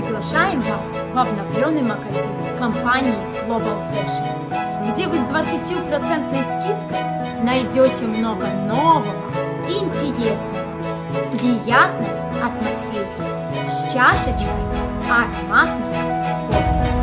Приглашаем вас в обновленный магазин компании Global Fashion, где вы с 20% скидкой найдете много нового интересного в приятной атмосфере с чашечкой ароматного кофе.